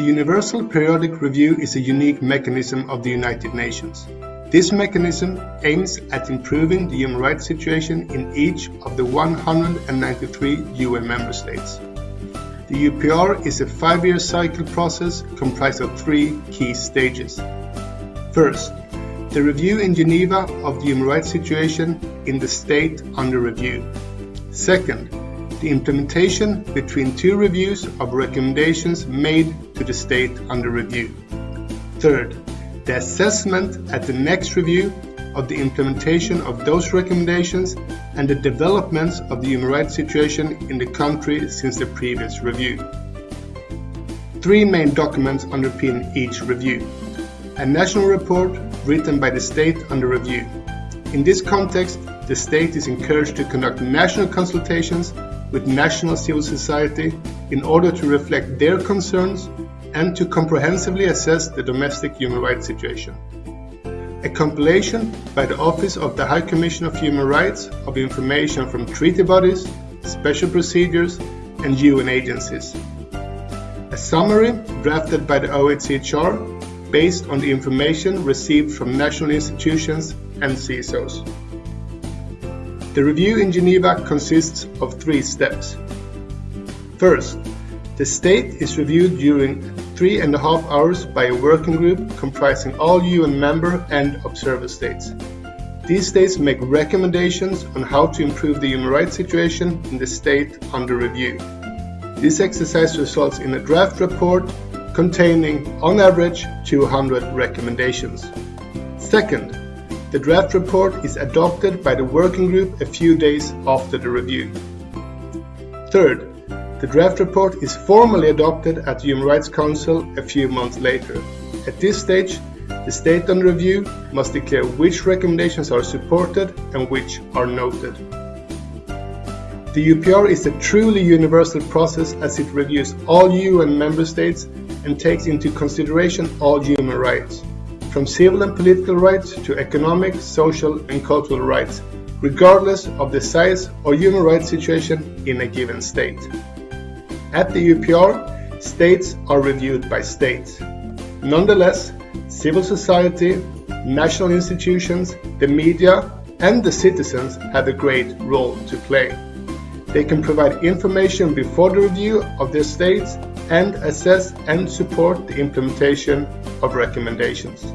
The Universal Periodic Review is a unique mechanism of the United Nations. This mechanism aims at improving the human rights situation in each of the 193 UN member states. The UPR is a five-year cycle process comprised of three key stages. First, the review in Geneva of the human rights situation in the state under review. Second, the implementation between two reviews of recommendations made to the state under review. Third, the assessment at the next review of the implementation of those recommendations and the developments of the human rights situation in the country since the previous review. Three main documents underpin each review. A national report written by the state under review. In this context, the state is encouraged to conduct national consultations with national civil society in order to reflect their concerns and to comprehensively assess the domestic human rights situation. A compilation by the Office of the High Commission of Human Rights of information from treaty bodies, special procedures, and UN agencies. A summary drafted by the OHCHR based on the information received from national institutions and CSOs. The review in Geneva consists of three steps. First, the state is reviewed during three and a half hours by a working group comprising all UN member and observer states. These states make recommendations on how to improve the human rights situation in the state under review. This exercise results in a draft report containing, on average, 200 recommendations. Second, the draft report is adopted by the working group a few days after the review. Third, the draft report is formally adopted at the Human Rights Council a few months later. At this stage, the state under review must declare which recommendations are supported and which are noted. The UPR is a truly universal process as it reviews all UN member states and takes into consideration all human rights from civil and political rights to economic, social and cultural rights, regardless of the size or human rights situation in a given state. At the UPR, states are reviewed by states. Nonetheless, civil society, national institutions, the media and the citizens have a great role to play. They can provide information before the review of their states and assess and support the implementation of recommendations.